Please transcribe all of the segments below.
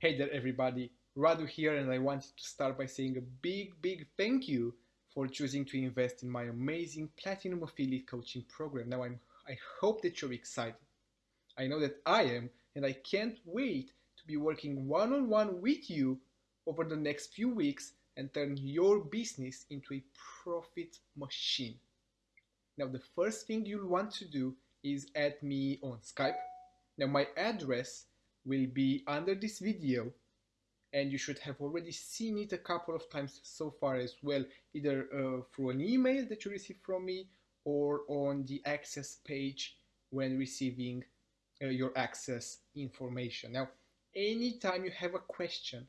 Hey there everybody, Radu here and I wanted to start by saying a big big thank you for choosing to invest in my amazing Platinum Affiliate Coaching program. Now I'm, I hope that you're excited. I know that I am and I can't wait to be working one-on-one -on -one with you over the next few weeks and turn your business into a profit machine. Now the first thing you'll want to do is add me on Skype. Now my address will be under this video and you should have already seen it a couple of times so far as well, either uh, through an email that you receive from me or on the access page when receiving uh, your access information. Now, anytime you have a question,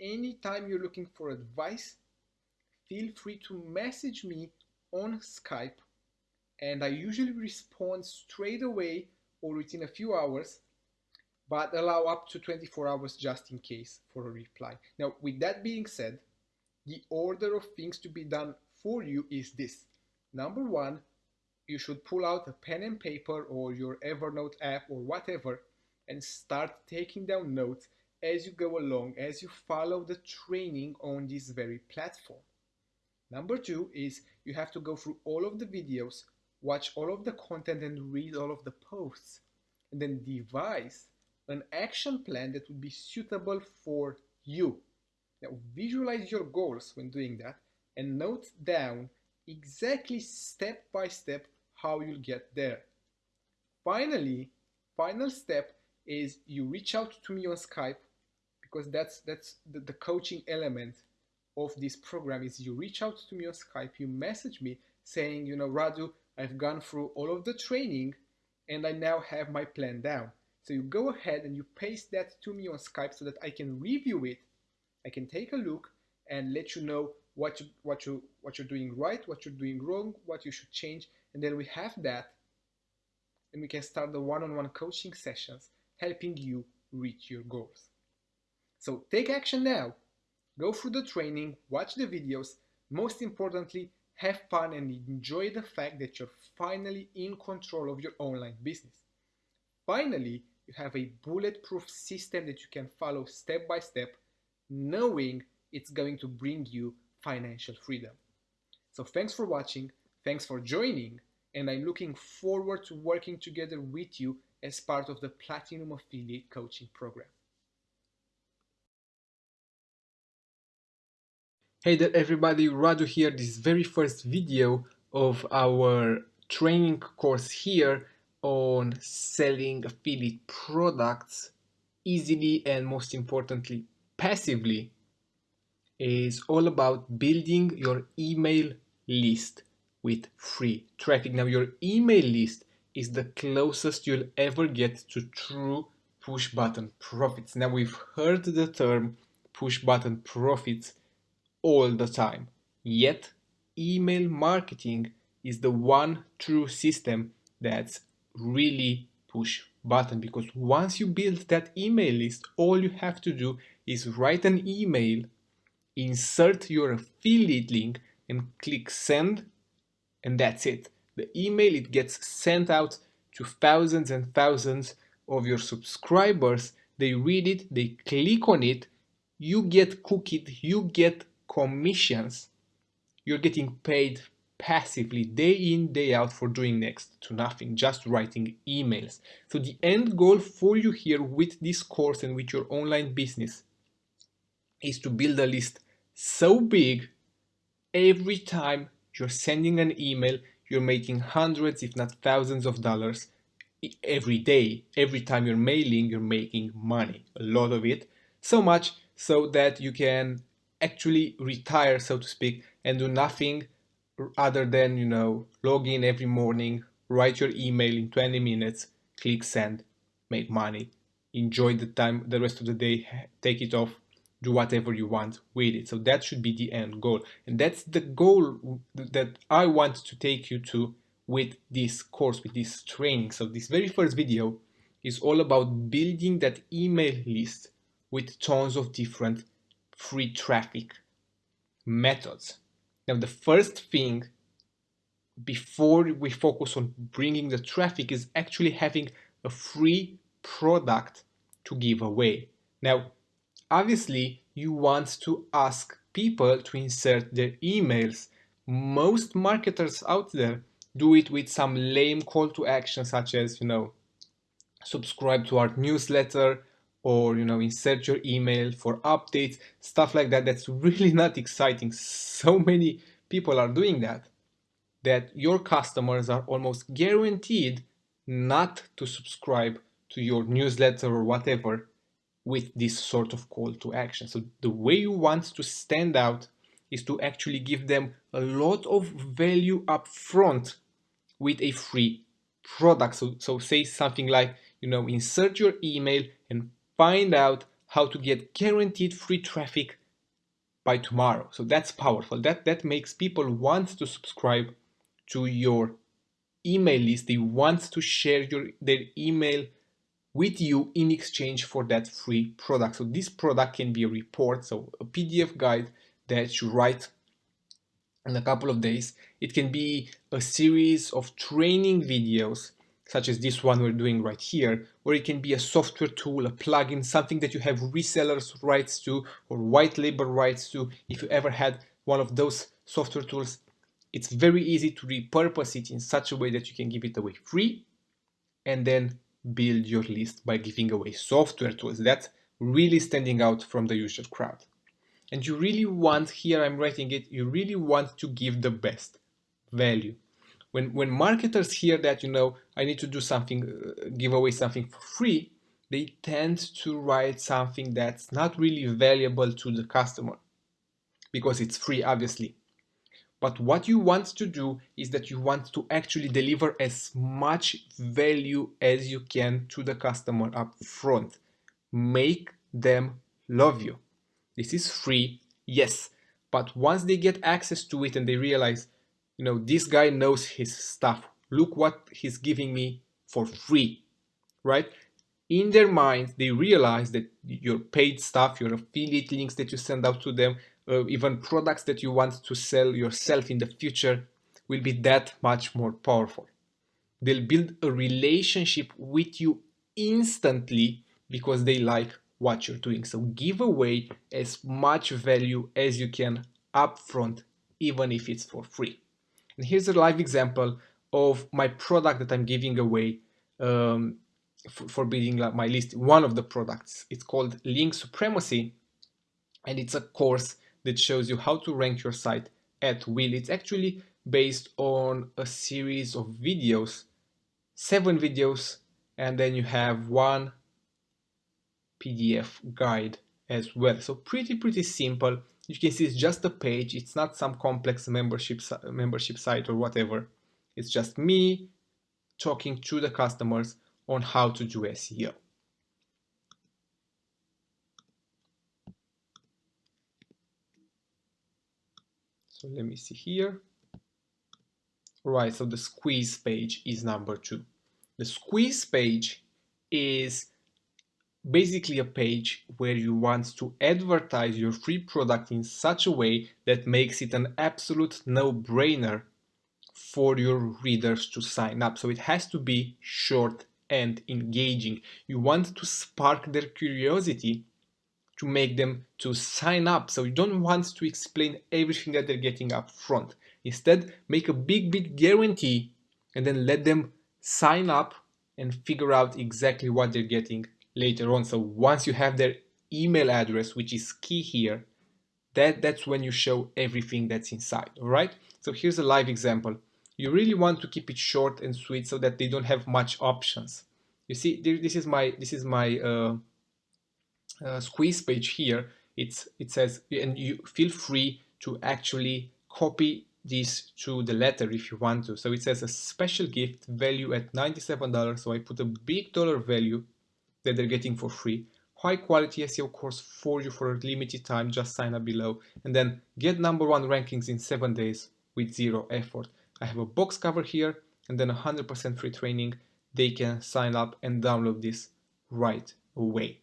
anytime you're looking for advice, feel free to message me on Skype and I usually respond straight away or within a few hours but allow up to 24 hours just in case for a reply. Now, with that being said, the order of things to be done for you is this. Number one, you should pull out a pen and paper or your Evernote app or whatever and start taking down notes as you go along, as you follow the training on this very platform. Number two is you have to go through all of the videos, watch all of the content and read all of the posts, and then devise an action plan that would be suitable for you. Now visualize your goals when doing that and note down exactly step by step how you'll get there. Finally, final step is you reach out to me on Skype because that's that's the, the coaching element of this program is you reach out to me on Skype, you message me saying, you know, Radu, I've gone through all of the training and I now have my plan down. So you go ahead and you paste that to me on Skype so that I can review it. I can take a look and let you know what you, what you what you're doing right, what you're doing wrong, what you should change, and then we have that, and we can start the one-on-one -on -one coaching sessions, helping you reach your goals. So take action now. Go through the training, watch the videos. Most importantly, have fun and enjoy the fact that you're finally in control of your online business. Finally, you have a bulletproof system that you can follow step by step, knowing it's going to bring you financial freedom. So thanks for watching, thanks for joining, and I'm looking forward to working together with you as part of the Platinum Affiliate Coaching Program. Hey there everybody, Radu here, this very first video of our training course here on selling affiliate products easily and most importantly passively is all about building your email list with free traffic. Now your email list is the closest you'll ever get to true push button profits. Now we've heard the term push button profits all the time. Yet email marketing is the one true system that's really push button because once you build that email list, all you have to do is write an email, insert your affiliate link and click send and that's it. The email, it gets sent out to thousands and thousands of your subscribers. They read it, they click on it, you get cookied, you get commissions. You're getting paid passively day in day out for doing next to nothing just writing emails. So the end goal for you here with this course and with your online business is to build a list so big every time you're sending an email you're making hundreds if not thousands of dollars every day. Every time you're mailing you're making money a lot of it. So much so that you can actually retire so to speak and do nothing other than, you know, log in every morning, write your email in 20 minutes, click send, make money, enjoy the time, the rest of the day, take it off, do whatever you want with it. So that should be the end goal. And that's the goal that I want to take you to with this course, with this training. So this very first video is all about building that email list with tons of different free traffic methods. Now, the first thing before we focus on bringing the traffic is actually having a free product to give away. Now, obviously you want to ask people to insert their emails. Most marketers out there do it with some lame call to action such as, you know, subscribe to our newsletter or, you know, insert your email for updates, stuff like that. That's really not exciting. So many people are doing that, that your customers are almost guaranteed not to subscribe to your newsletter or whatever with this sort of call to action. So the way you want to stand out is to actually give them a lot of value up front with a free product. So, so say something like, you know, insert your email and find out how to get guaranteed free traffic by tomorrow. So that's powerful. That, that makes people want to subscribe to your email list. They want to share your, their email with you in exchange for that free product. So this product can be a report, so a PDF guide that you write in a couple of days. It can be a series of training videos such as this one we're doing right here, or it can be a software tool, a plugin, something that you have resellers rights to or white label rights to. If you ever had one of those software tools, it's very easy to repurpose it in such a way that you can give it away free and then build your list by giving away software tools. That's really standing out from the usual crowd. And you really want, here I'm writing it, you really want to give the best value. When, when marketers hear that, you know, I need to do something, uh, give away something for free, they tend to write something that's not really valuable to the customer because it's free, obviously. But what you want to do is that you want to actually deliver as much value as you can to the customer up front. Make them love you. This is free, yes. But once they get access to it and they realize, you know, this guy knows his stuff. Look what he's giving me for free, right? In their mind, they realize that your paid stuff, your affiliate links that you send out to them, uh, even products that you want to sell yourself in the future will be that much more powerful. They'll build a relationship with you instantly because they like what you're doing. So give away as much value as you can upfront, even if it's for free. And here's a live example of my product that I'm giving away um, for, for building my list. One of the products, it's called Link Supremacy, and it's a course that shows you how to rank your site at will. It's actually based on a series of videos, seven videos, and then you have one PDF guide as well. So pretty, pretty simple. You can see it's just a page. It's not some complex membership, membership site or whatever. It's just me talking to the customers on how to do SEO. So let me see here. Right, so the squeeze page is number two. The squeeze page is basically a page where you want to advertise your free product in such a way that makes it an absolute no-brainer for your readers to sign up. So it has to be short and engaging. You want to spark their curiosity to make them to sign up. So you don't want to explain everything that they're getting up front. Instead, make a big, big guarantee and then let them sign up and figure out exactly what they're getting later on. So once you have their email address, which is key here, that, that's when you show everything that's inside, all right? So here's a live example. You really want to keep it short and sweet so that they don't have much options. You see, this is my, this is my uh, uh, squeeze page here, it's it says, and you feel free to actually copy this to the letter if you want to. So it says a special gift value at $97. So I put a big dollar value that they're getting for free. High quality SEO course for you for a limited time. Just sign up below and then get number one rankings in seven days with zero effort. I have a box cover here and then 100% free training. They can sign up and download this right away.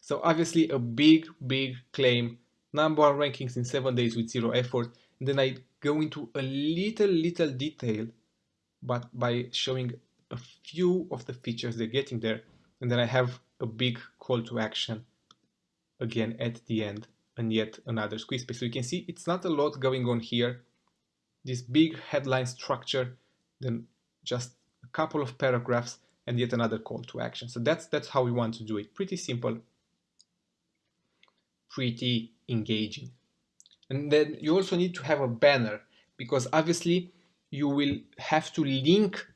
So obviously a big, big claim, number one rankings in seven days with zero effort. And then I go into a little, little detail, but by showing a few of the features they're getting there. And then I have a big call to action again at the end and yet another squeeze page. So you can see it's not a lot going on here. This big headline structure, then just a couple of paragraphs and yet another call to action. So that's that's how we want to do it. Pretty simple, pretty engaging. And then you also need to have a banner because obviously you will have to link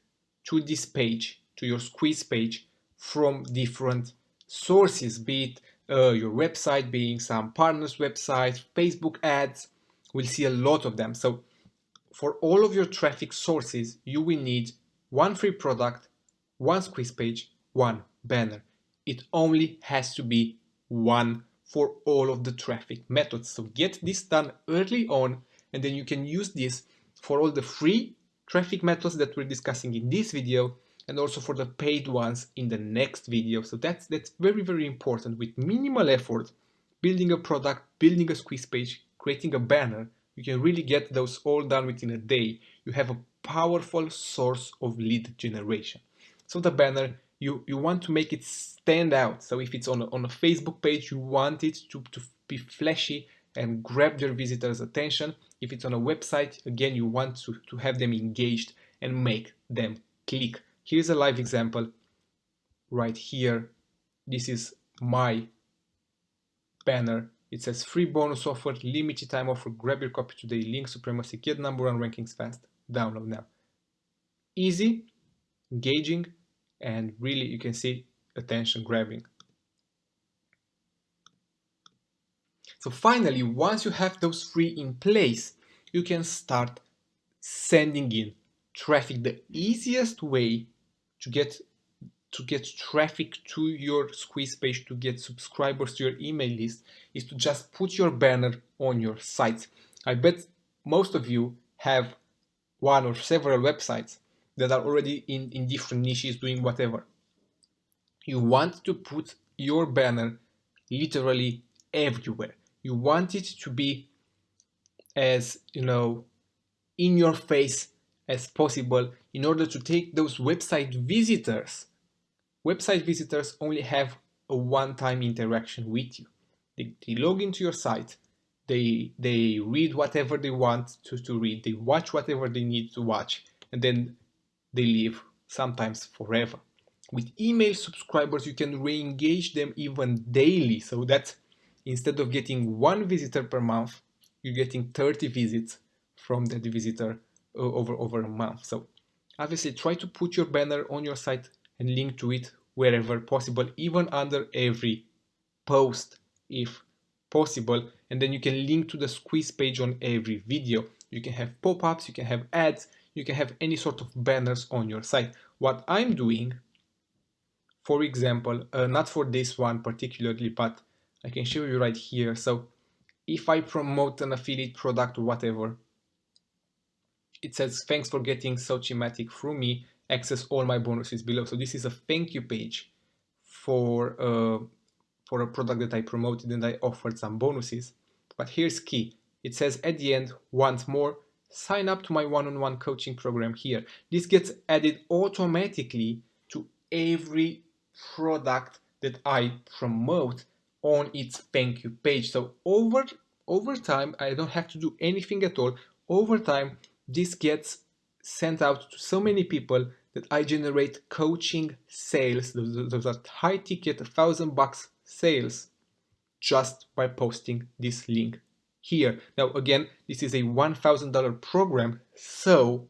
to this page, to your squeeze page from different sources, be it uh, your website, being some partners' website, Facebook ads. We'll see a lot of them. So for all of your traffic sources, you will need one free product, one squeeze page, one banner. It only has to be one for all of the traffic methods. So get this done early on and then you can use this for all the free traffic methods that we're discussing in this video and also for the paid ones in the next video. So that's that's very, very important with minimal effort, building a product, building a squeeze page, creating a banner, you can really get those all done within a day. You have a powerful source of lead generation. So the banner, you, you want to make it stand out. So if it's on a, on a Facebook page, you want it to, to be flashy and grab your visitors' attention. If it's on a website, again, you want to, to have them engaged and make them click. Here's a live example right here. This is my banner. It says free bonus offer, limited time offer, grab your copy today, link supremacy, get number one rankings fast, download now. Easy, engaging, and really you can see attention grabbing. So finally, once you have those three in place, you can start sending in traffic. The easiest way to get to get traffic to your squeeze page to get subscribers to your email list is to just put your banner on your site. I bet most of you have one or several websites that are already in, in different niches doing whatever. You want to put your banner literally everywhere. You want it to be as, you know, in your face as possible in order to take those website visitors. Website visitors only have a one-time interaction with you. They, they, log into your site, they, they read whatever they want to, to read, they watch whatever they need to watch, and then they leave, sometimes forever. With email subscribers, you can re-engage them even daily, so that instead of getting one visitor per month, you're getting 30 visits from that visitor over, over a month. So obviously try to put your banner on your site and link to it wherever possible, even under every post if possible. And then you can link to the squeeze page on every video. You can have pop-ups, you can have ads, you can have any sort of banners on your site. What I'm doing, for example, uh, not for this one particularly, but I can show you right here. So if I promote an affiliate product or whatever, it says thanks for getting Socimatic through me access all my bonuses below. So this is a thank you page for, uh, for a product that I promoted and I offered some bonuses. But here's key. It says at the end, once more, sign up to my one-on-one -on -one coaching program here. This gets added automatically to every product that I promote on its thank you page. So over, over time, I don't have to do anything at all. Over time, this gets sent out to so many people that I generate coaching sales, those, are high ticket, thousand bucks sales just by posting this link here. Now again, this is a $1,000 program, so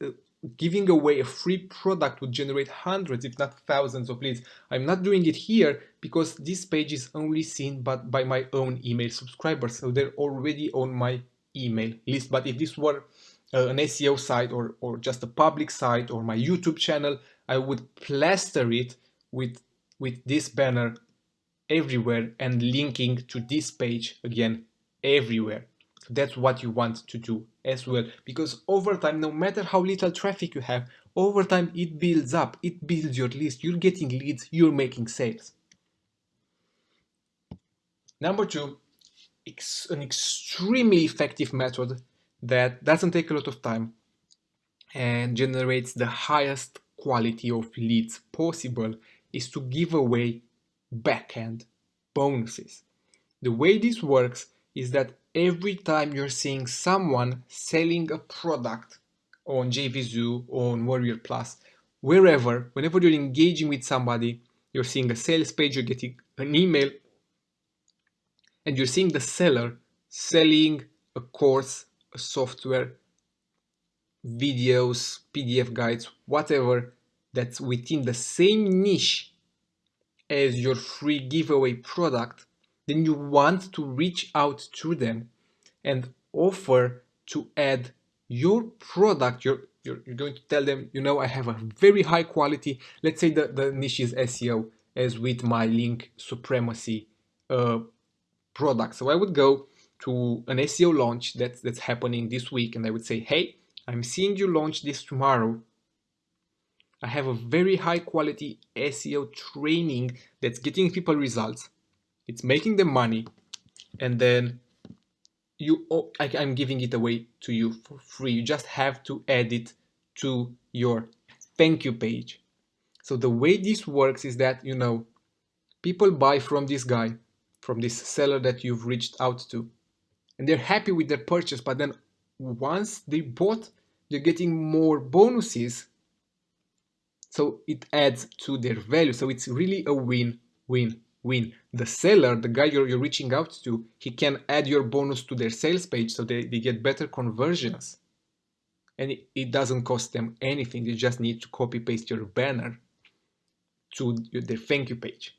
uh, giving away a free product would generate hundreds if not thousands of leads. I'm not doing it here because this page is only seen but by my own email subscribers, so they're already on my email list. But if this were uh, an SEO site or, or just a public site or my YouTube channel, I would plaster it with, with this banner everywhere and linking to this page again everywhere. That's what you want to do as well because over time, no matter how little traffic you have, over time it builds up, it builds your list, you're getting leads, you're making sales. Number two, an extremely effective method that doesn't take a lot of time and generates the highest quality of leads possible is to give away backend bonuses. The way this works is that every time you're seeing someone selling a product on JVZoo, on Warrior Plus, wherever, whenever you're engaging with somebody, you're seeing a sales page, you're getting an email, and you're seeing the seller selling a course, a software, videos, PDF guides, whatever that's within the same niche as your free giveaway product, then you want to reach out to them and offer to add your product, you're, you're, you're, going to tell them, you know, I have a very high quality, let's say the, the niche is SEO, as with my link supremacy uh, product. So I would go to an SEO launch that's, that's happening this week and I would say, hey, I'm seeing you launch this tomorrow. I have a very high quality SEO training that's getting people results. It's making them money. And then you, oh, I, I'm giving it away to you for free. You just have to add it to your thank you page. So the way this works is that, you know, people buy from this guy, from this seller that you've reached out to, and they're happy with their purchase, but then once they bought, they're getting more bonuses. So it adds to their value. So it's really a win-win-win. The seller, the guy you're, you're reaching out to, he can add your bonus to their sales page so they, they get better conversions. And it, it doesn't cost them anything. They just need to copy paste your banner to their thank you page.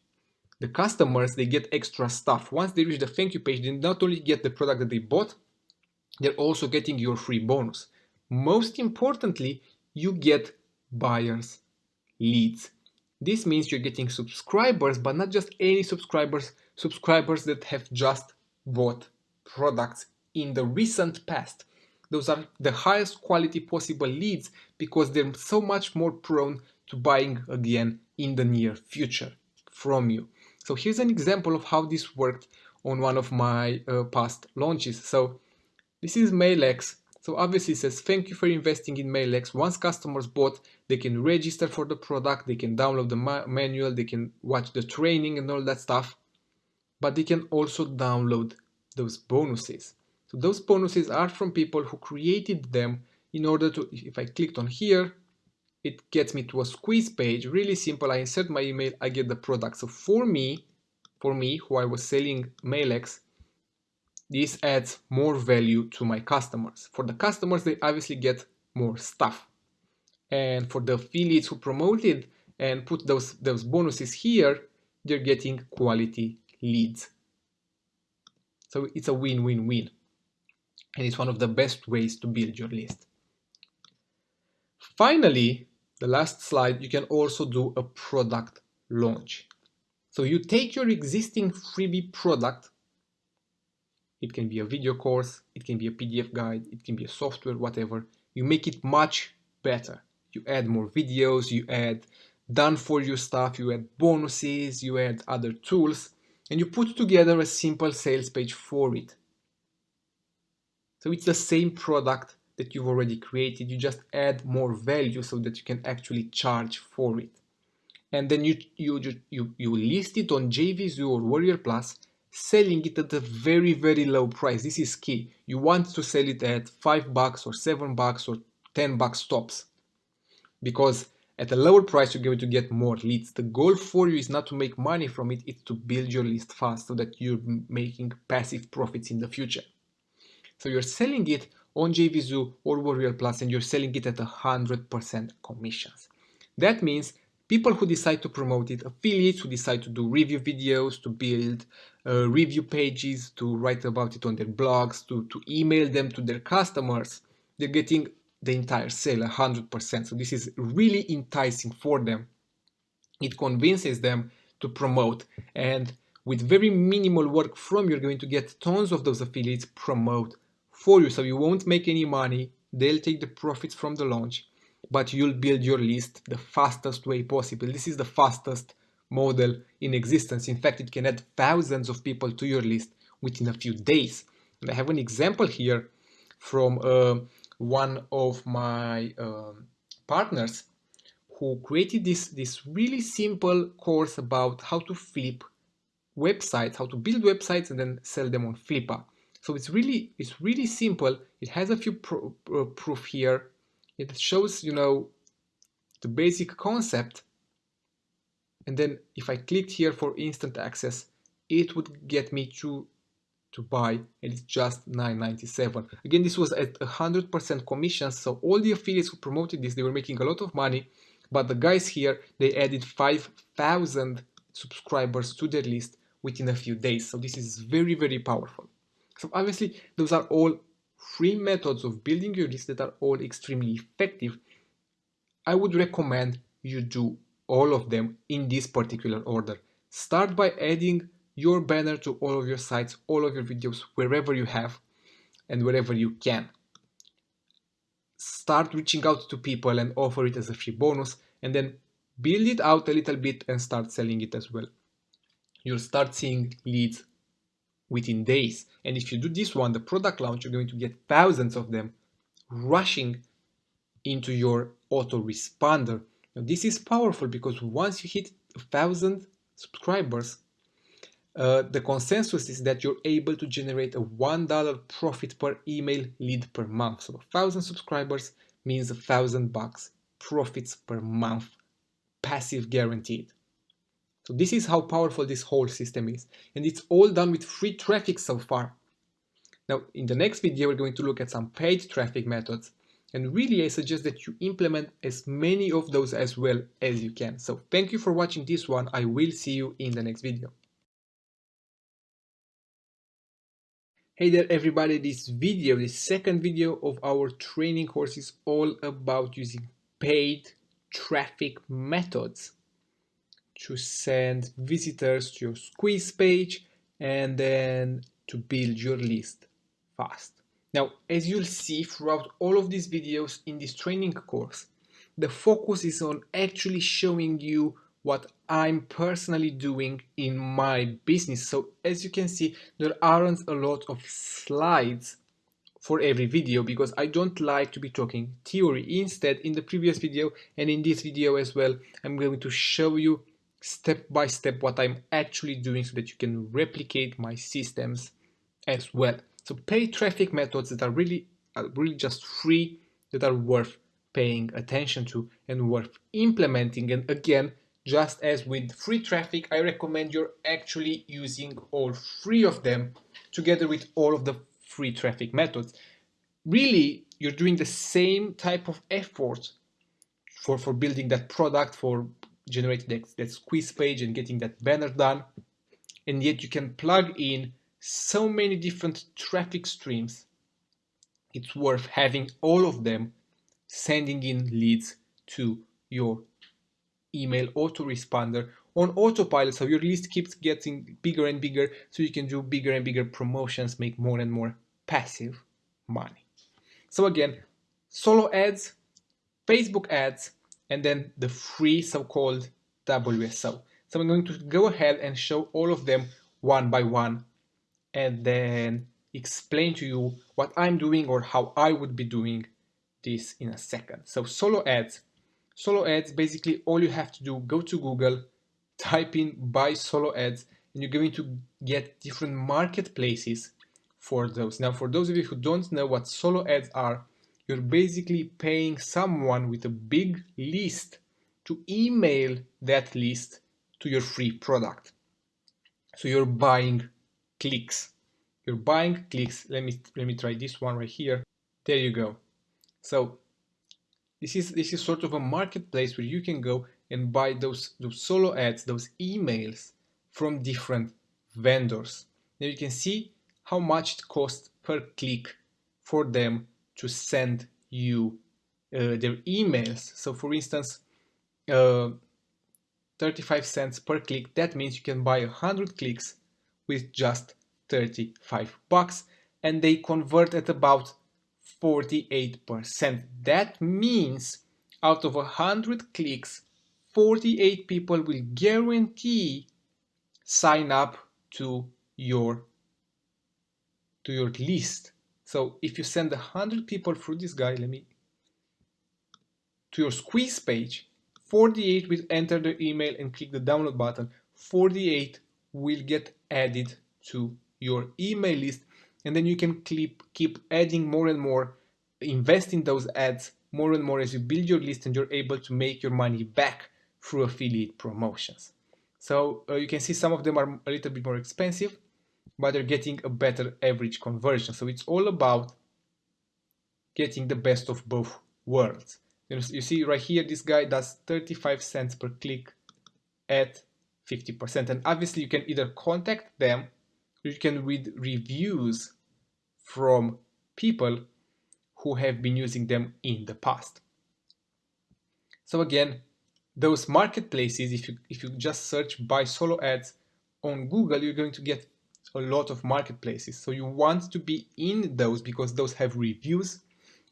The customers, they get extra stuff. Once they reach the thank you page, they not only get the product that they bought, they're also getting your free bonus. Most importantly, you get buyers leads. This means you're getting subscribers, but not just any subscribers, subscribers that have just bought products in the recent past. Those are the highest quality possible leads because they're so much more prone to buying again in the near future from you. So here's an example of how this worked on one of my uh, past launches. So this is MailX. So obviously it says, thank you for investing in MailX. Once customers bought, they can register for the product, they can download the ma manual, they can watch the training and all that stuff. But they can also download those bonuses. So those bonuses are from people who created them in order to, if I clicked on here, it gets me to a squeeze page, really simple. I insert my email, I get the product. So for me, for me, who I was selling MailX, this adds more value to my customers. For the customers, they obviously get more stuff. And for the affiliates who promoted and put those, those bonuses here, they're getting quality leads. So it's a win-win-win. And it's one of the best ways to build your list. Finally, the last slide, you can also do a product launch. So you take your existing freebie product, it can be a video course, it can be a PDF guide, it can be a software, whatever. You make it much better. You add more videos, you add done for you stuff, you add bonuses, you add other tools, and you put together a simple sales page for it. So it's the same product that you've already created, you just add more value so that you can actually charge for it. And then you, you, you, you list it on JVZoo or Warrior Plus, selling it at a very, very low price. This is key. You want to sell it at five bucks or seven bucks or 10 bucks tops because at a lower price you're going to get more leads. The goal for you is not to make money from it, it's to build your list fast so that you're making passive profits in the future. So you're selling it on JVZoo or Warrior Plus and you're selling it at 100% commissions. That means people who decide to promote it, affiliates who decide to do review videos, to build uh, review pages, to write about it on their blogs, to, to email them to their customers, they're getting the entire sale 100%. So this is really enticing for them. It convinces them to promote and with very minimal work from you, you're going to get tons of those affiliates promote for you. So you won't make any money. They'll take the profits from the launch, but you'll build your list the fastest way possible. This is the fastest model in existence. In fact, it can add thousands of people to your list within a few days. And I have an example here from uh, one of my uh, partners who created this, this really simple course about how to flip websites, how to build websites and then sell them on Flippa. So it's really it's really simple. It has a few uh, proof here. It shows you know the basic concept. And then if I clicked here for instant access, it would get me to to buy and it's just 9.97 again this was at 100% commission so all the affiliates who promoted this they were making a lot of money but the guys here they added 5000 subscribers to their list within a few days so this is very very powerful so obviously those are all free methods of building your list that are all extremely effective i would recommend you do all of them in this particular order start by adding your banner to all of your sites, all of your videos, wherever you have and wherever you can. Start reaching out to people and offer it as a free bonus and then build it out a little bit and start selling it as well. You'll start seeing leads within days. And if you do this one, the product launch, you're going to get thousands of them rushing into your autoresponder. Now, this is powerful because once you hit a thousand subscribers, uh, the consensus is that you're able to generate a $1 profit per email lead per month. So a thousand subscribers means a thousand bucks profits per month, passive guaranteed. So this is how powerful this whole system is. And it's all done with free traffic so far. Now, in the next video, we're going to look at some paid traffic methods. And really, I suggest that you implement as many of those as well as you can. So thank you for watching this one. I will see you in the next video. Hey there everybody, this video, the second video of our training course is all about using paid traffic methods to send visitors to your squeeze page and then to build your list fast. Now, as you'll see throughout all of these videos in this training course, the focus is on actually showing you what I'm personally doing in my business. So as you can see, there aren't a lot of slides for every video because I don't like to be talking theory. Instead, in the previous video and in this video as well, I'm going to show you step by step what I'm actually doing so that you can replicate my systems as well. So pay traffic methods that are really, are really just free, that are worth paying attention to and worth implementing. And again, just as with free traffic, I recommend you're actually using all three of them together with all of the free traffic methods. Really, you're doing the same type of effort for, for building that product, for generating that, that squeeze page and getting that banner done. And yet you can plug in so many different traffic streams. It's worth having all of them sending in leads to your email autoresponder on autopilot so your list keeps getting bigger and bigger so you can do bigger and bigger promotions make more and more passive money so again solo ads facebook ads and then the free so-called wso so i'm going to go ahead and show all of them one by one and then explain to you what i'm doing or how i would be doing this in a second. So solo ads. Solo ads basically all you have to do go to google type in buy solo ads and you're going to get different marketplaces for those. Now for those of you who don't know what solo ads are you're basically paying someone with a big list to email that list to your free product. So you're buying clicks. You're buying clicks. Let me let me try this one right here. There you go. So this is this is sort of a marketplace where you can go and buy those those solo ads, those emails from different vendors. Now you can see how much it costs per click for them to send you uh, their emails. So for instance, uh, 35 cents per click, that means you can buy 100 clicks with just 35 bucks and they convert at about 48%. That means out of 100 clicks, 48 people will guarantee sign up to your to your list. So if you send 100 people through this guy, let me to your squeeze page, 48 will enter their email and click the download button. 48 will get added to your email list and then you can keep, keep adding more and more, invest in those ads more and more as you build your list and you're able to make your money back through affiliate promotions. So uh, you can see some of them are a little bit more expensive, but they're getting a better average conversion. So it's all about getting the best of both worlds. You, see right here, this guy does 35 cents per click at 50%. And obviously you can either contact them, you can read reviews from people who have been using them in the past. So again, those marketplaces, if you, if you just search buy solo ads on Google, you're going to get a lot of marketplaces. So you want to be in those because those have reviews,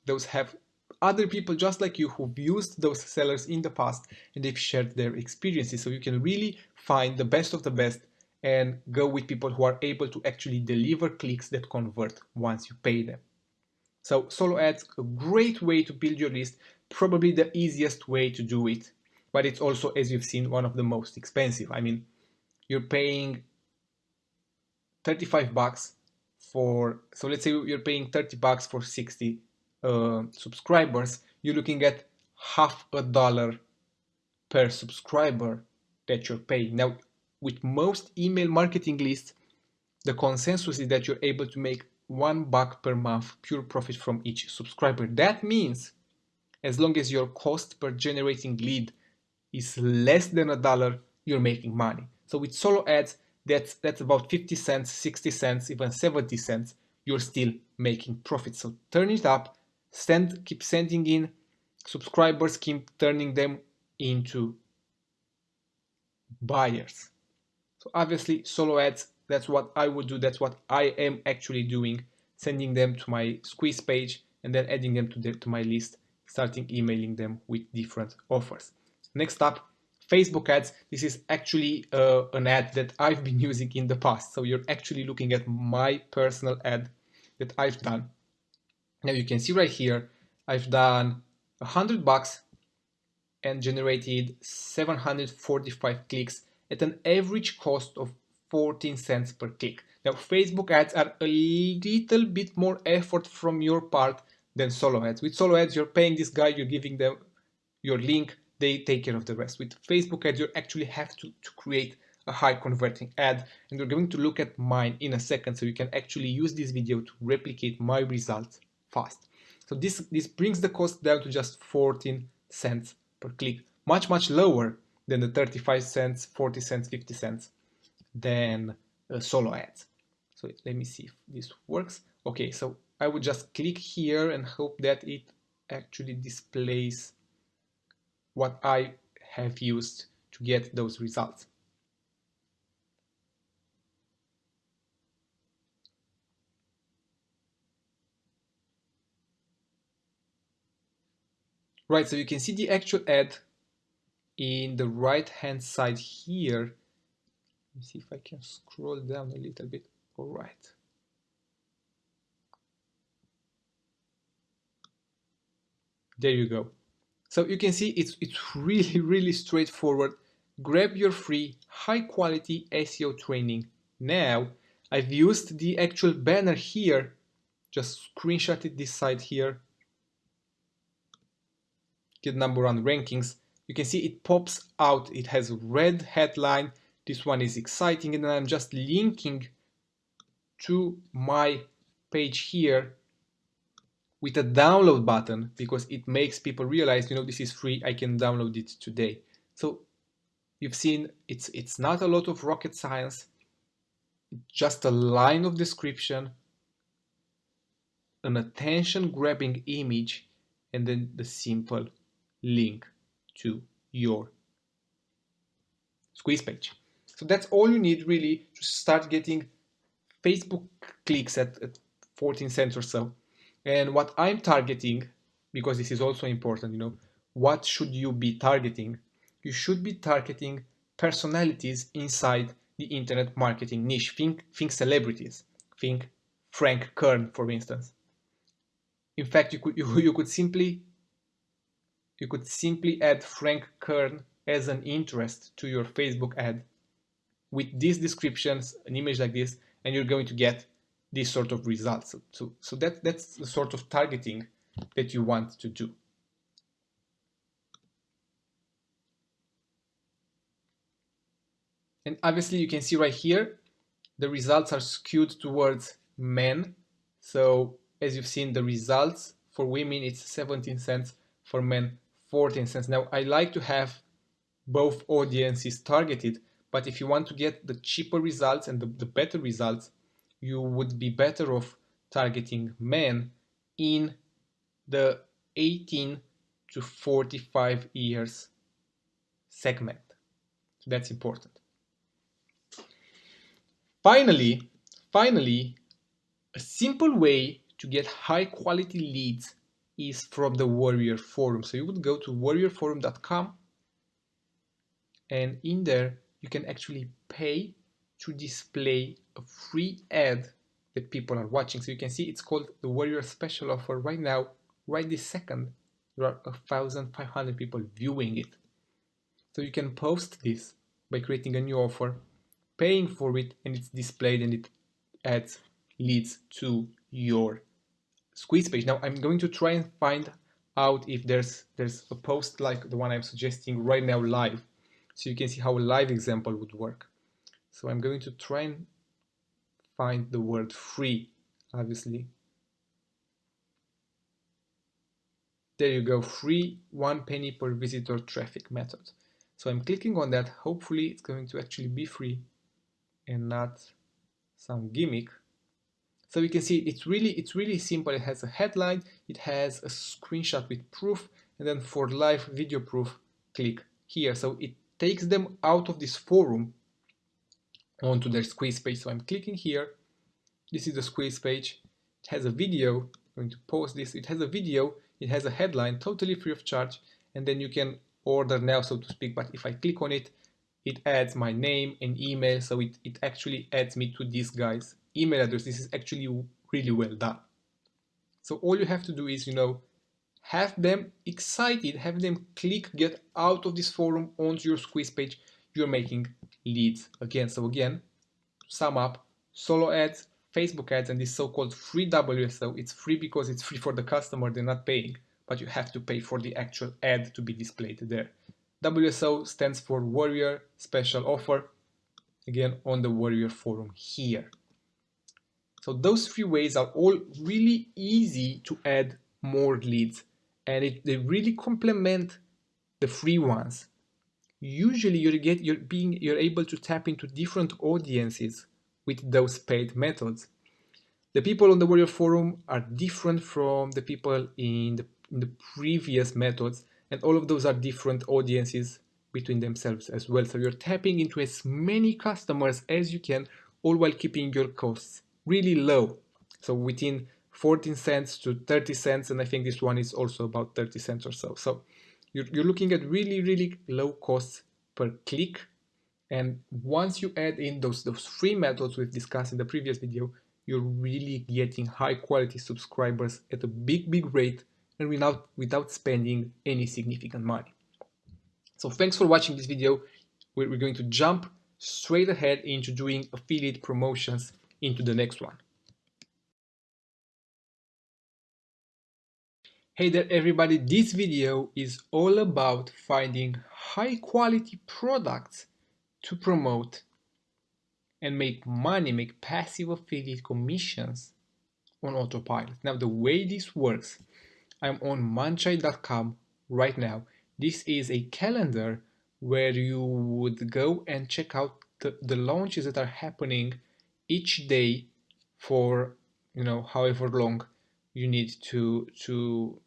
those have other people just like you who've used those sellers in the past and they've shared their experiences. So you can really find the best of the best and go with people who are able to actually deliver clicks that convert once you pay them. So solo ads, a great way to build your list, probably the easiest way to do it, but it's also, as you've seen, one of the most expensive. I mean, you're paying 35 bucks for, so let's say you're paying 30 bucks for 60 uh, subscribers, you're looking at half a dollar per subscriber that you're paying. Now, with most email marketing lists, the consensus is that you're able to make one buck per month pure profit from each subscriber. That means as long as your cost per generating lead is less than a dollar, you're making money. So with solo ads, that's that's about 50 cents, 60 cents, even 70 cents, you're still making profit. So turn it up, send keep sending in subscribers, keep turning them into buyers. So obviously solo ads, that's what I would do. That's what I am actually doing, sending them to my squeeze page and then adding them to, the, to my list, starting emailing them with different offers. Next up, Facebook ads. This is actually uh, an ad that I've been using in the past. So you're actually looking at my personal ad that I've done. Now you can see right here, I've done a hundred bucks and generated 745 clicks at an average cost of 14 cents per click. Now Facebook ads are a little bit more effort from your part than solo ads. With solo ads, you're paying this guy, you're giving them your link, they take care of the rest. With Facebook ads, you actually have to, to create a high converting ad and we're going to look at mine in a second so you can actually use this video to replicate my results fast. So this, this brings the cost down to just 14 cents per click, much, much lower than the 35 cents, 40 cents, 50 cents than uh, solo ads. So let me see if this works. Okay, so I would just click here and hope that it actually displays what I have used to get those results. Right, so you can see the actual ad in the right hand side here. Let me see if I can scroll down a little bit. All right. There you go. So you can see it's, it's really, really straightforward. Grab your free high quality SEO training now. I've used the actual banner here, just screenshotted this side here. Get number one rankings. You can see it pops out. It has red headline. This one is exciting. And I'm just linking to my page here with a download button because it makes people realize, you know, this is free, I can download it today. So you've seen it's, it's not a lot of rocket science, just a line of description, an attention grabbing image, and then the simple link to your squeeze page. So that's all you need really to start getting Facebook clicks at, at 14 cents or so. And what I'm targeting, because this is also important, you know, what should you be targeting? You should be targeting personalities inside the internet marketing niche. Think, think celebrities. Think Frank Kern, for instance. In fact, you could you, you could simply you could simply add Frank Kern as an interest to your Facebook ad with these descriptions, an image like this, and you're going to get this sort of results. So, so, so that, that's the sort of targeting that you want to do. And obviously you can see right here, the results are skewed towards men. So as you've seen the results for women, it's 17 cents, for men 14 cents. Now I like to have both audiences targeted, but if you want to get the cheaper results and the, the better results, you would be better off targeting men in the 18 to 45 years segment. So that's important. Finally, finally, a simple way to get high quality leads is from the Warrior Forum. So you would go to warriorforum.com and in there you can actually pay to display a free ad that people are watching. So you can see it's called the Warrior Special Offer right now, right this second. There are 1,500 people viewing it. So you can post this by creating a new offer, paying for it, and it's displayed and it adds leads to your squeeze page. Now I'm going to try and find out if there's there's a post like the one I'm suggesting right now live so you can see how a live example would work. So I'm going to try and find the word free obviously. There you go, free one penny per visitor traffic method. So I'm clicking on that, hopefully it's going to actually be free and not some gimmick. So you can see it's really it's really simple. It has a headline, it has a screenshot with proof, and then for live video proof, click here. So it takes them out of this forum onto their squeeze page. So I'm clicking here. This is the squeeze page. It has a video. I'm going to post this. It has a video. It has a headline, totally free of charge. And then you can order now, so to speak. But if I click on it, it adds my name and email. So it, it actually adds me to this guy's email address. This is actually really well done. So all you have to do is, you know, have them excited, have them click get out of this forum onto your squeeze page, you're making leads again. So again, sum up, solo ads, Facebook ads, and this so-called free WSO. It's free because it's free for the customer, they're not paying, but you have to pay for the actual ad to be displayed there. WSO stands for Warrior Special Offer, again on the Warrior forum here. So those three ways are all really easy to add more leads and it, they really complement the free ones. Usually you get you're being you're able to tap into different audiences with those paid methods. The people on the Warrior Forum are different from the people in the, in the previous methods and all of those are different audiences between themselves as well. So you're tapping into as many customers as you can all while keeping your costs really low. So within 14 cents to 30 cents, and I think this one is also about 30 cents or so. So you're, you're looking at really, really low costs per click. And once you add in those, those free methods we've discussed in the previous video, you're really getting high quality subscribers at a big, big rate and without, without spending any significant money. So thanks for watching this video. We're, we're going to jump straight ahead into doing affiliate promotions into the next one. Hey there everybody, this video is all about finding high quality products to promote and make money, make passive affiliate commissions on autopilot. Now the way this works, I'm on Muncheye.com right now. This is a calendar where you would go and check out the, the launches that are happening each day for you know however long you need to to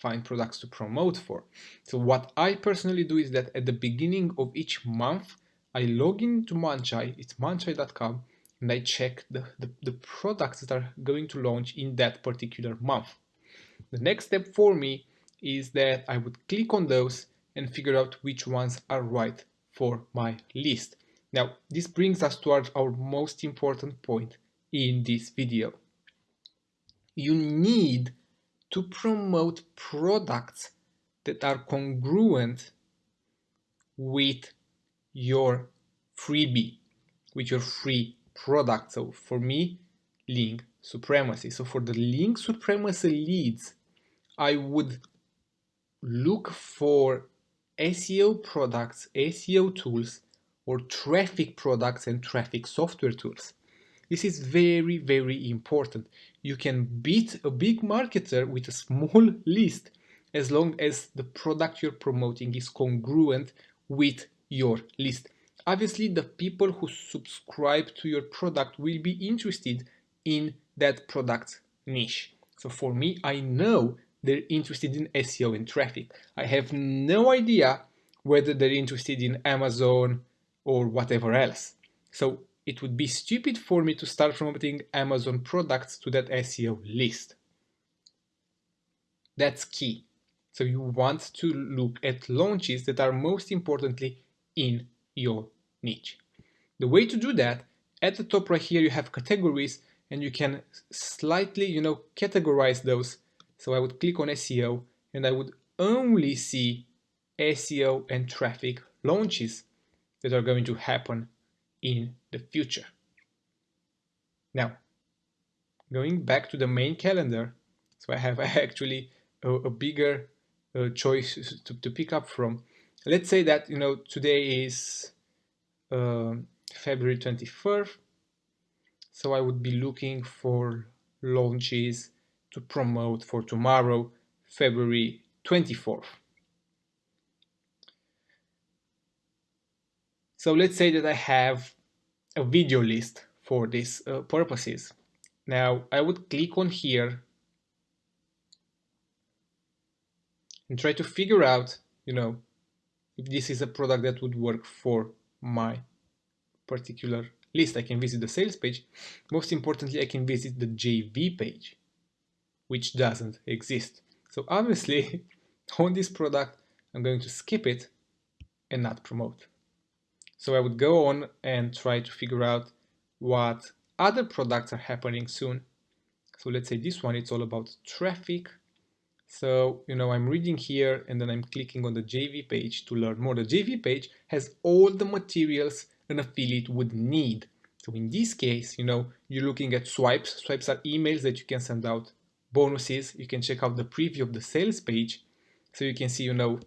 find products to promote for. So what I personally do is that at the beginning of each month, I log into Muncheye, it's muncheye.com, and I check the, the, the, products that are going to launch in that particular month. The next step for me is that I would click on those and figure out which ones are right for my list. Now, this brings us to our, our most important point in this video. You need to promote products that are congruent with your freebie. with your free product. So for me, link supremacy. So for the link supremacy leads, I would look for SEO products, SEO tools, or traffic products and traffic software tools. This is very, very important. You can beat a big marketer with a small list as long as the product you're promoting is congruent with your list. Obviously, the people who subscribe to your product will be interested in that product niche. So for me, I know they're interested in SEO and traffic. I have no idea whether they're interested in Amazon or whatever else. So it would be stupid for me to start promoting Amazon products to that SEO list. That's key. So you want to look at launches that are most importantly in your niche. The way to do that, at the top right here you have categories and you can slightly, you know, categorize those. So I would click on SEO and I would only see SEO and traffic launches that are going to happen in the future. Now, going back to the main calendar, so I have actually a, a bigger uh, choice to, to pick up from. Let's say that, you know, today is uh, February 24th, so I would be looking for launches to promote for tomorrow, February 24th. So let's say that I have a video list for these uh, purposes. Now I would click on here and try to figure out, you know, if this is a product that would work for my particular list. I can visit the sales page. Most importantly, I can visit the JV page, which doesn't exist. So obviously, on this product, I'm going to skip it and not promote. So I would go on and try to figure out what other products are happening soon. So let's say this one, it's all about traffic. So, you know, I'm reading here and then I'm clicking on the JV page to learn more. The JV page has all the materials an affiliate would need. So in this case, you know, you're looking at swipes. Swipes are emails that you can send out, bonuses. You can check out the preview of the sales page. So you can see, you know,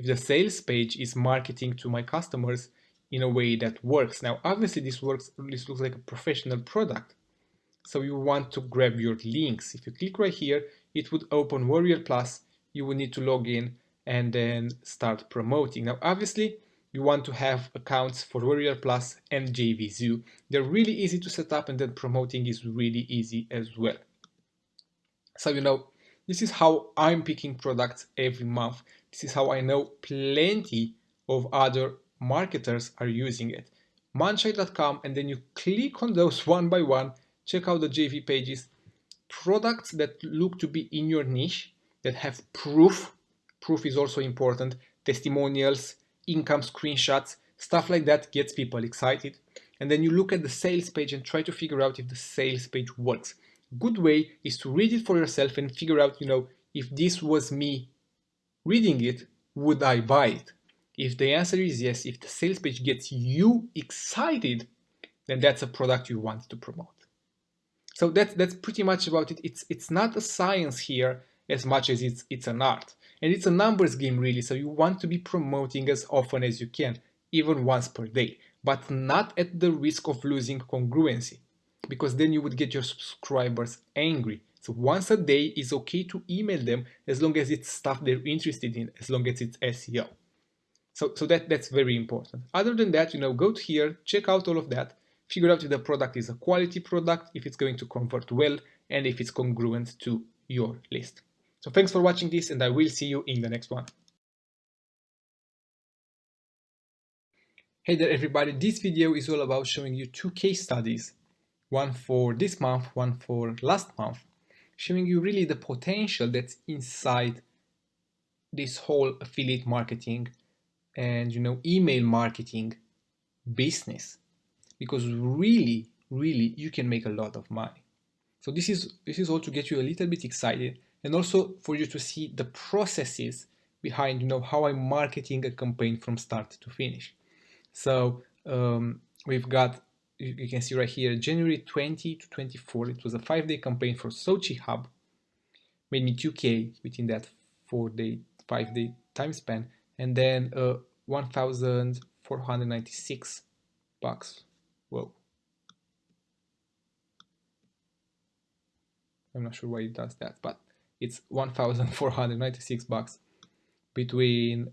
if the sales page is marketing to my customers in a way that works. Now, obviously this works, this looks like a professional product. So you want to grab your links. If you click right here, it would open Warrior Plus. You will need to log in and then start promoting. Now, obviously, you want to have accounts for Warrior Plus and JVZoo. They're really easy to set up and then promoting is really easy as well. So, you know, this is how I'm picking products every month. This is how I know plenty of other marketers are using it. Muncheye.com and then you click on those one by one, check out the JV pages, products that look to be in your niche, that have proof, proof is also important, testimonials, income screenshots, stuff like that gets people excited. And then you look at the sales page and try to figure out if the sales page works. Good way is to read it for yourself and figure out, you know, if this was me reading it, would I buy it? If the answer is yes, if the sales page gets you excited, then that's a product you want to promote. So that's that's pretty much about it. It's it's not a science here as much as it's it's an art. And it's a numbers game really, so you want to be promoting as often as you can, even once per day, but not at the risk of losing congruency, because then you would get your subscribers angry. So once a day is okay to email them as long as it's stuff they're interested in, as long as it's SEO. So, so that, that's very important. Other than that, you know, go to here, check out all of that, figure out if the product is a quality product, if it's going to convert well, and if it's congruent to your list. So thanks for watching this and I will see you in the next one. Hey there everybody, this video is all about showing you two case studies, one for this month, one for last month, showing you really the potential that's inside this whole affiliate marketing and you know email marketing business because really really you can make a lot of money so this is this is all to get you a little bit excited and also for you to see the processes behind you know how I'm marketing a campaign from start to finish. So um, we've got, you can see right here, January 20 to 24. It was a five-day campaign for Sochi Hub. Made me 2K within that four-day, five-day time span. And then uh, 1,496 bucks. Whoa. I'm not sure why it does that, but it's 1,496 bucks between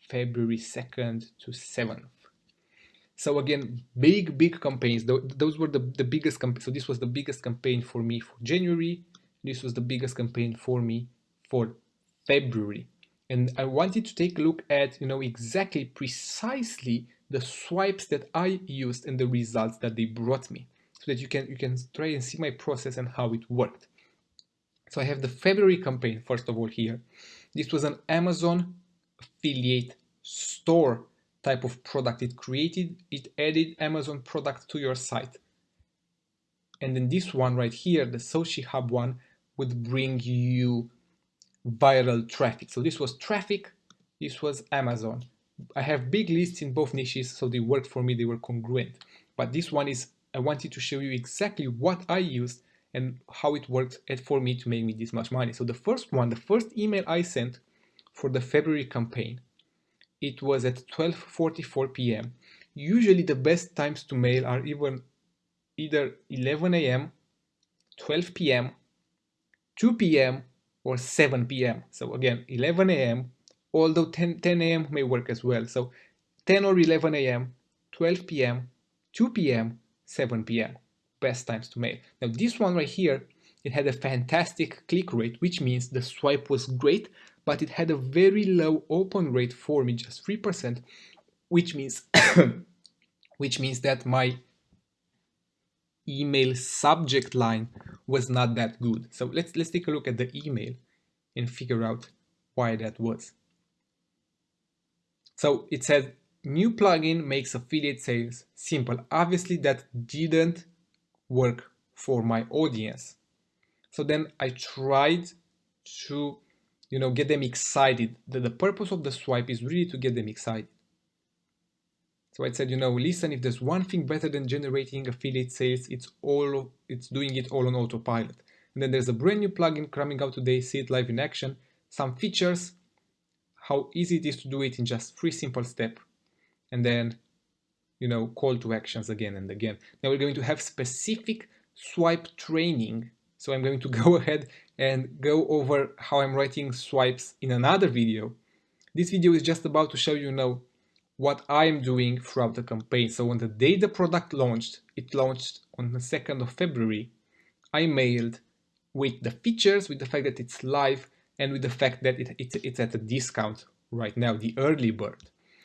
February 2nd to 7th. So again, big, big campaigns. Those were the, the biggest campaign. So this was the biggest campaign for me for January. This was the biggest campaign for me for February. And I wanted to take a look at, you know, exactly precisely the swipes that I used and the results that they brought me so that you can you can try and see my process and how it worked. So I have the February campaign first of all here. This was an Amazon affiliate store type of product. It created, it added Amazon product to your site. And then this one right here, the Sochi Hub one, would bring you viral traffic. So this was traffic, this was Amazon. I have big lists in both niches, so they worked for me, they were congruent. But this one is, I wanted to show you exactly what I used and how it worked for me to make me this much money. So the first one, the first email I sent for the February campaign, it was at 12.44 p.m. Usually the best times to mail are even either 11 a.m., 12 p.m., 2 p.m., or 7 p.m. So again, 11 a.m., although 10, 10 a.m. may work as well. So 10 or 11 a.m., 12 p.m., 2 p.m., 7 p.m. Best times to mail. Now this one right here, it had a fantastic click rate, which means the swipe was great, but it had a very low open rate for me, just 3%, which means which means that my email subject line was not that good. So let's let's take a look at the email and figure out why that was. So it says new plugin makes affiliate sales simple. Obviously that didn't work for my audience. So then I tried to you know get them excited. The, the purpose of the swipe is really to get them excited. So I said, you know, listen, if there's one thing better than generating affiliate sales, it's all it's doing it all on autopilot. And then there's a brand new plugin coming out today, see it live in action, some features, how easy it is to do it in just three simple steps, and then, you know, call to actions again and again. Now we're going to have specific swipe training. So I'm going to go ahead and go over how I'm writing swipes in another video. This video is just about to show you now what I'm doing throughout the campaign. So on the day the product launched, it launched on the 2nd of February, I mailed with the features, with the fact that it's live, and with the fact that it, it, it's at a discount right now, the early bird.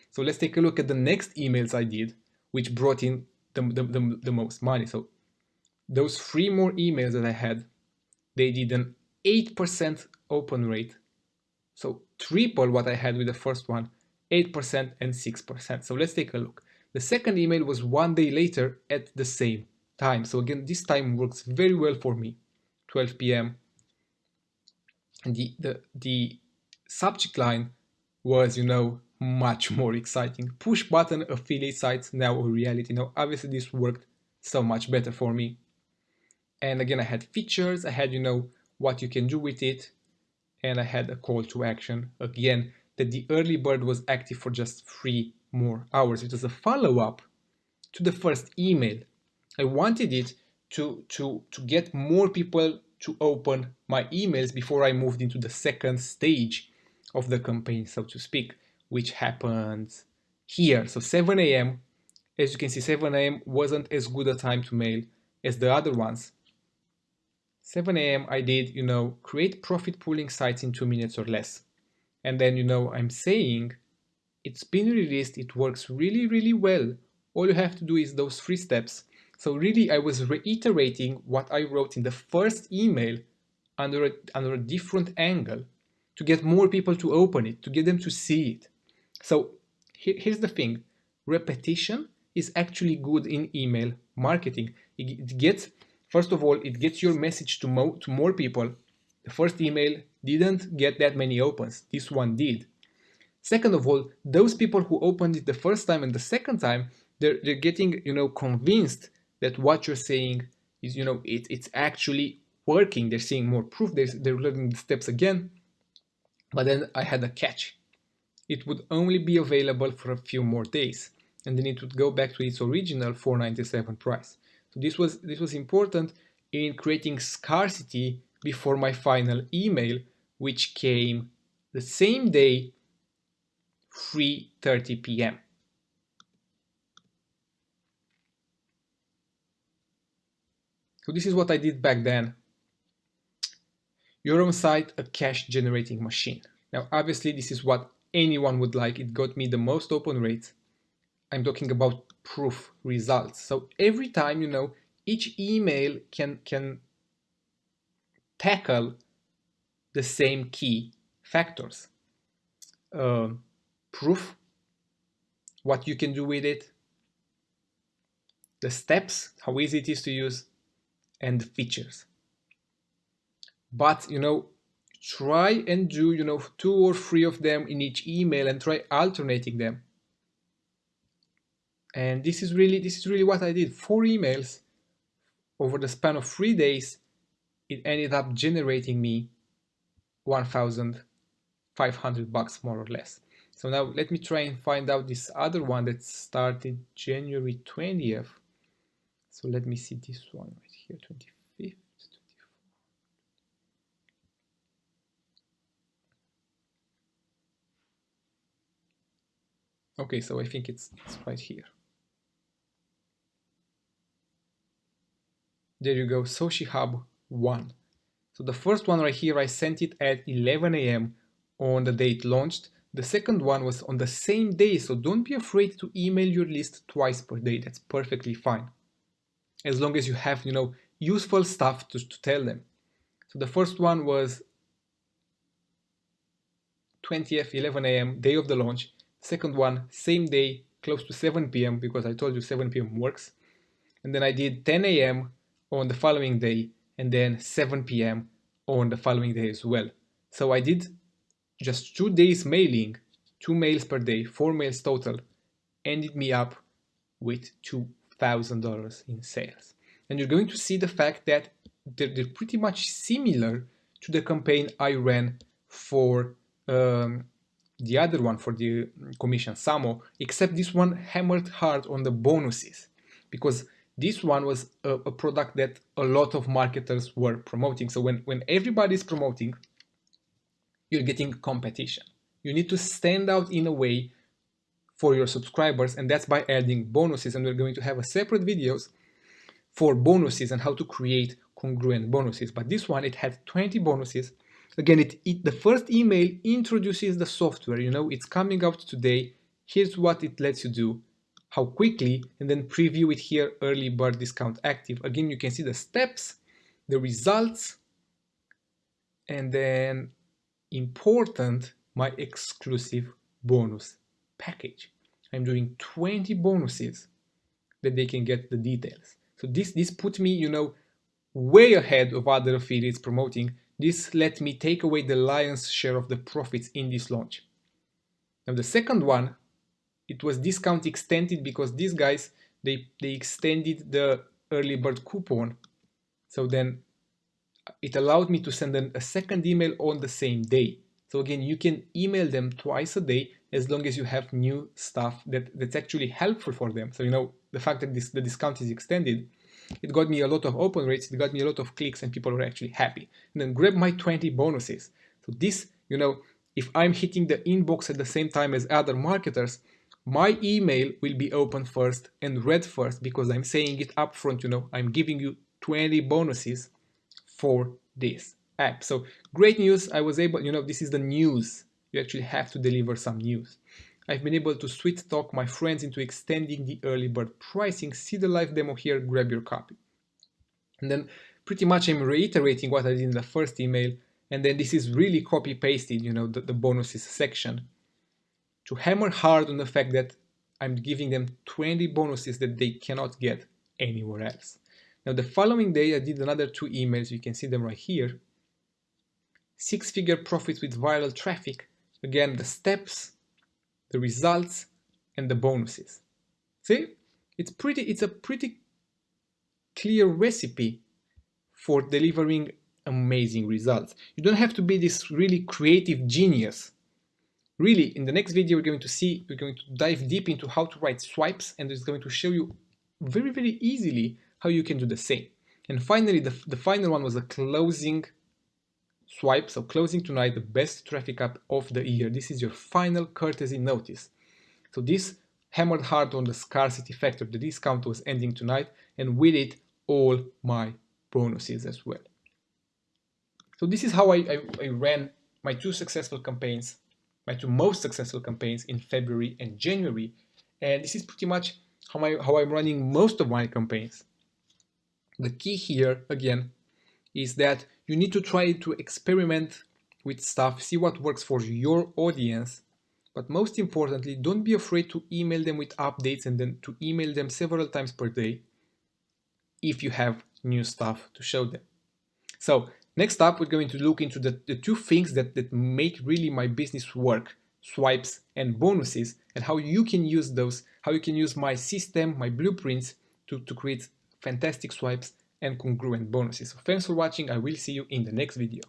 So let's take a look at the next emails I did, which brought in the, the, the, the most money. So those three more emails that I had, they did an 8% open rate. So triple what I had with the first one, 8% and 6%. So let's take a look. The second email was one day later at the same time. So again, this time works very well for me. 12 p.m. And the, the, the subject line was, you know, much more exciting. Push button affiliate sites now a reality. Now, obviously this worked so much better for me. And again, I had features, I had, you know, what you can do with it, and I had a call to action. Again, that the early bird was active for just three more hours. It was a follow-up to the first email. I wanted it to, to, to get more people to open my emails before I moved into the second stage of the campaign, so to speak, which happened here. So 7 a.m., as you can see, 7 a.m. wasn't as good a time to mail as the other ones. 7 a.m. I did, you know, create profit pooling sites in two minutes or less. And then, you know, I'm saying it's been released, it works really, really well. All you have to do is those three steps so really I was reiterating what I wrote in the first email under a, under a different angle to get more people to open it, to get them to see it. So here, here's the thing, repetition is actually good in email marketing. It, it gets, first of all, it gets your message to, mo to more people. The first email didn't get that many opens, this one did. Second of all, those people who opened it the first time and the second time, they're, they're getting, you know, convinced that what you're saying is, you know, it, it's actually working. They're seeing more proof. They're, they're learning the steps again. But then I had a catch. It would only be available for a few more days and then it would go back to its original 497 price. So this was this was important in creating scarcity before my final email, which came the same day, 3.30 p.m. So this is what I did back then. Your own site a cash generating machine. Now, obviously this is what anyone would like. It got me the most open rates. I'm talking about proof results. So every time, you know, each email can, can tackle the same key factors. Uh, proof, what you can do with it, the steps, how easy it is to use, and the features. But, you know, try and do, you know, two or three of them in each email and try alternating them. And this is really, this is really what I did. Four emails over the span of three days, it ended up generating me 1,500 bucks more or less. So now let me try and find out this other one that started January 20th. So let me see this one right here, 25th. Okay, so I think it's, it's right here. There you go, Soshi Hub 1. So the first one right here, I sent it at 11 a.m. on the it launched. The second one was on the same day, so don't be afraid to email your list twice per day. That's perfectly fine. As long as you have, you know, useful stuff to, to tell them. So the first one was 20th, 11 a.m., day of the launch. Second one, same day, close to 7 p.m. because I told you 7 p.m. works. And then I did 10 a.m. on the following day and then 7 p.m. on the following day as well. So I did just two days mailing, two mails per day, four mails total, ended me up with $2,000 in sales. And you're going to see the fact that they're, they're, pretty much similar to the campaign I ran for um, the other one for the commission Samo, except this one hammered hard on the bonuses because this one was a, a, product that a lot of marketers were promoting. So when, when everybody's promoting, you're getting competition. You need to stand out in a way for your subscribers and that's by adding bonuses and we're going to have a separate videos for bonuses and how to create congruent bonuses. But this one, it had 20 bonuses. Again, it, it the first email introduces the software, you know, it's coming out today. Here's what it lets you do how quickly and then preview it here early bird discount active. Again you can see the steps the results and then important my exclusive bonus package. I'm doing 20 bonuses that they can get the details. So this this put me you know way ahead of other affiliates promoting. This let me take away the lion's share of the profits in this launch. Now the second one it was discount extended because these guys they they extended the early bird coupon. So then uh, it allowed me to send them a second email on the same day. So again you can email them twice a day as long as you have new stuff that that's actually helpful for them. So you know the fact that this the discount is extended it got me a lot of open rates it got me a lot of clicks and people were actually happy. And then grab my 20 bonuses. So this you know if i'm hitting the inbox at the same time as other marketers my email will be open first and read first because I'm saying it up front, you know, I'm giving you 20 bonuses for this app. So great news, I was able, you know, this is the news. You actually have to deliver some news. I've been able to sweet talk my friends into extending the early bird pricing. See the live demo here, grab your copy. And then pretty much I'm reiterating what I did in the first email. And then this is really copy pasted, you know, the, the bonuses section to hammer hard on the fact that I'm giving them 20 bonuses that they cannot get anywhere else. Now the following day I did another two emails, you can see them right here. Six figure profits with viral traffic. Again, the steps, the results, and the bonuses. See? it's pretty, it's a pretty clear recipe for delivering amazing results. You don't have to be this really creative genius. Really, in the next video, we're going to see, we're going to dive deep into how to write swipes and it's going to show you very, very easily how you can do the same. And finally, the, the final one was a closing swipe. So closing tonight, the best traffic app of the year. This is your final courtesy notice. So this hammered hard on the scarcity factor. The discount was ending tonight and with it all my bonuses as well. So this is how I, I, I ran my two successful campaigns, my two most successful campaigns in February and January. And this is pretty much how, I, how I'm running most of my campaigns. The key here, again, is that you need to try to experiment with stuff, see what works for your audience, but most importantly, don't be afraid to email them with updates and then to email them several times per day if you have new stuff to show them. So next up, we're going to look into the, the two things that, that make really my business work, swipes and bonuses, and how you can use those, how you can use my system, my blueprints to, to create fantastic swipes and congruent bonuses. So thanks for watching. I will see you in the next video.